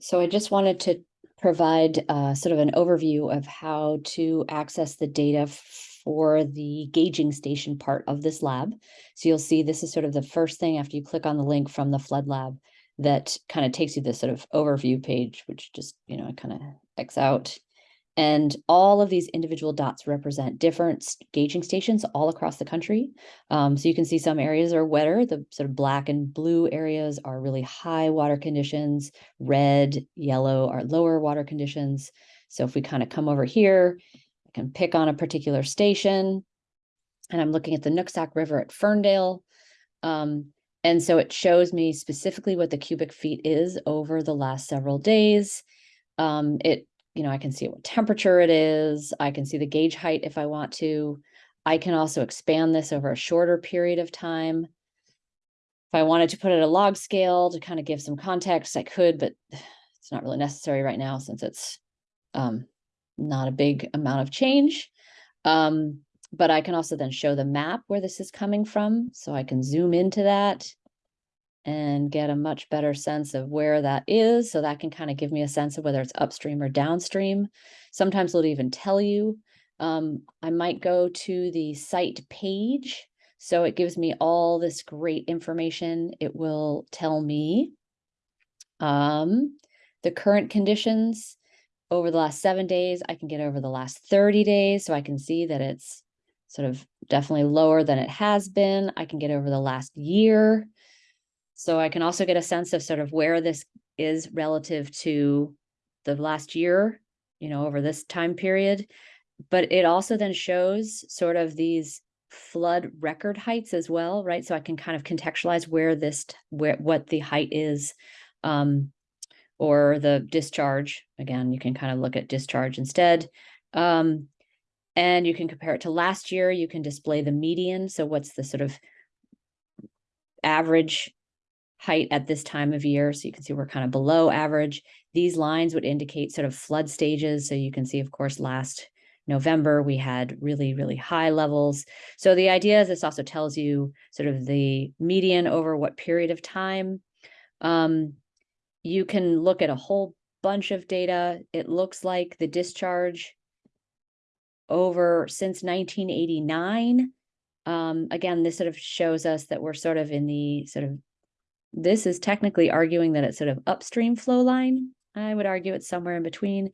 So I just wanted to provide uh, sort of an overview of how to access the data for the gauging station part of this lab. So you'll see this is sort of the first thing after you click on the link from the flood lab that kind of takes you this sort of overview page, which just, you know, kind of X out. And all of these individual dots represent different gauging stations all across the country. Um, so you can see some areas are wetter. The sort of black and blue areas are really high water conditions. Red, yellow are lower water conditions. So if we kind of come over here, I can pick on a particular station. And I'm looking at the Nooksack River at Ferndale. Um, and so it shows me specifically what the cubic feet is over the last several days. Um, it you know, I can see what temperature it is. I can see the gauge height if I want to. I can also expand this over a shorter period of time. If I wanted to put it a log scale to kind of give some context, I could, but it's not really necessary right now since it's um, not a big amount of change. Um, but I can also then show the map where this is coming from. So I can zoom into that and get a much better sense of where that is. So that can kind of give me a sense of whether it's upstream or downstream. Sometimes it'll even tell you. Um, I might go to the site page. So it gives me all this great information. It will tell me um, the current conditions over the last seven days. I can get over the last 30 days. So I can see that it's sort of definitely lower than it has been. I can get over the last year. So I can also get a sense of sort of where this is relative to the last year, you know, over this time period. But it also then shows sort of these flood record heights as well, right? So I can kind of contextualize where this, where what the height is, um, or the discharge. Again, you can kind of look at discharge instead. Um, and you can compare it to last year. You can display the median. So what's the sort of average height at this time of year. So you can see we're kind of below average. These lines would indicate sort of flood stages. So you can see, of course, last November, we had really, really high levels. So the idea is this also tells you sort of the median over what period of time. Um, you can look at a whole bunch of data. It looks like the discharge over since 1989. Um, again, this sort of shows us that we're sort of in the sort of this is technically arguing that it's sort of upstream flow line. I would argue it's somewhere in between.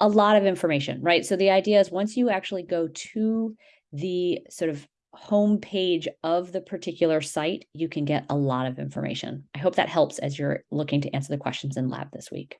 A lot of information, right? So the idea is once you actually go to the sort of home page of the particular site, you can get a lot of information. I hope that helps as you're looking to answer the questions in lab this week.